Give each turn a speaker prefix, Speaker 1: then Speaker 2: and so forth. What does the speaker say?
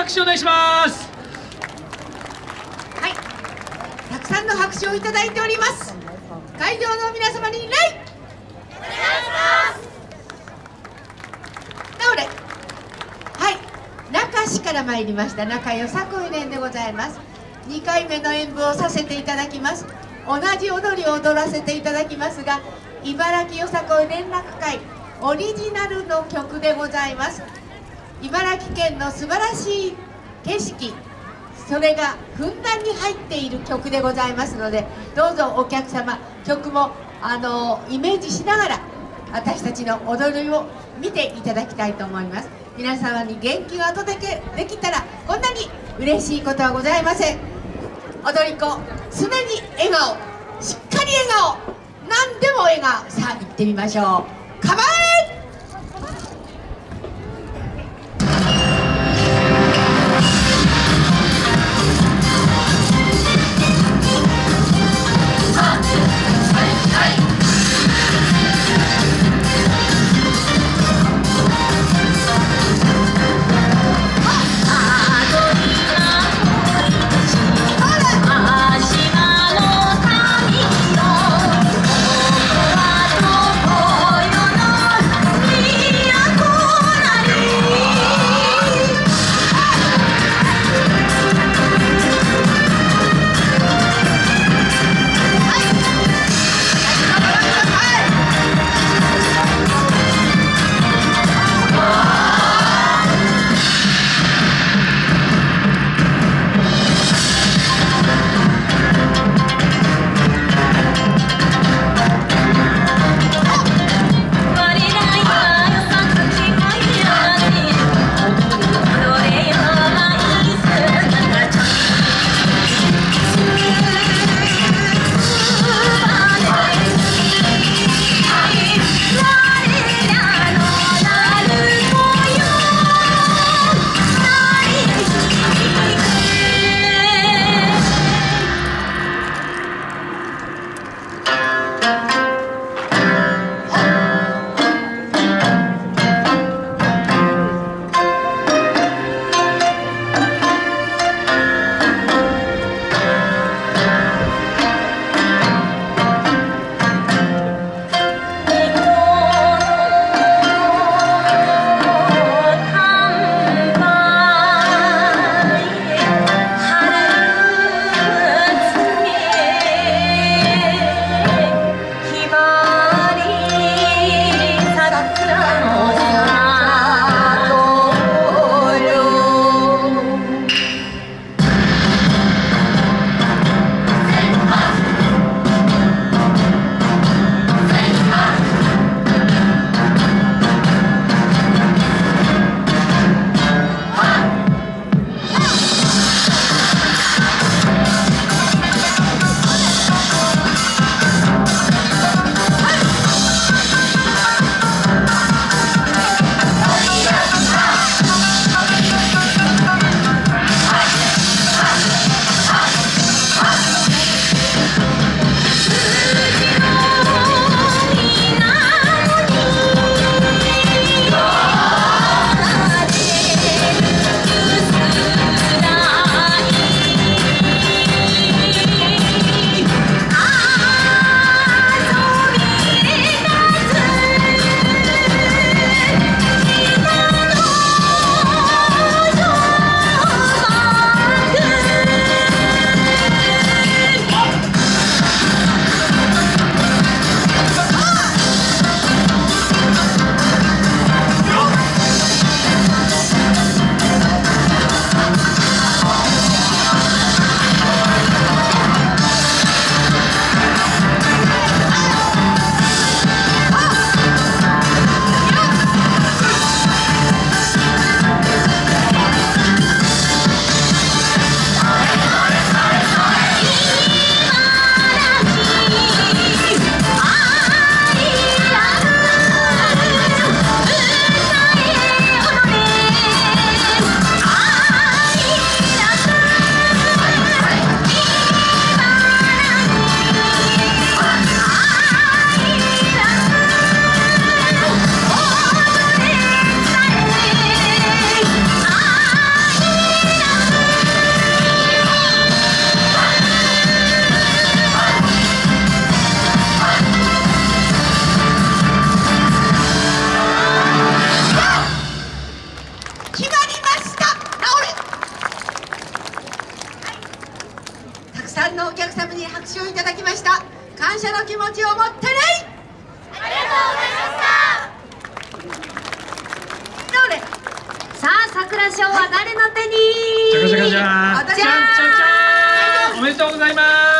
Speaker 1: 拍手お願いします。
Speaker 2: はい。たくさんの拍手をいただいております。会場の皆様に礼。お願いします。なおれ。はい。中市から参りました。中よさこい連でございます。2回目の演舞をさせていただきます。同じ踊りを踊らせていただきますが茨城よさこい連絡会オリジナルの曲でございます。茨城県の素晴らしい景色。それがふんだんに入っている曲でございますのでどうぞお客様曲もあのイメージしながら私たちの踊りを見ていただきたいと思います。皆様に元気をお届けできたらこんなに嬉しいことはございません。踊り子常に笑顔しっかり笑顔何でも笑顔。さあ行ってみましょう。のお客様に拍手をいただきました。感謝の気持ちを持ってね
Speaker 1: ありがとうございました。
Speaker 2: どれ
Speaker 1: さあ桜賞は誰の手に？
Speaker 3: じゃかじゃかじゃ
Speaker 2: 私
Speaker 3: じゃんじゃんじゃんおめでとうございます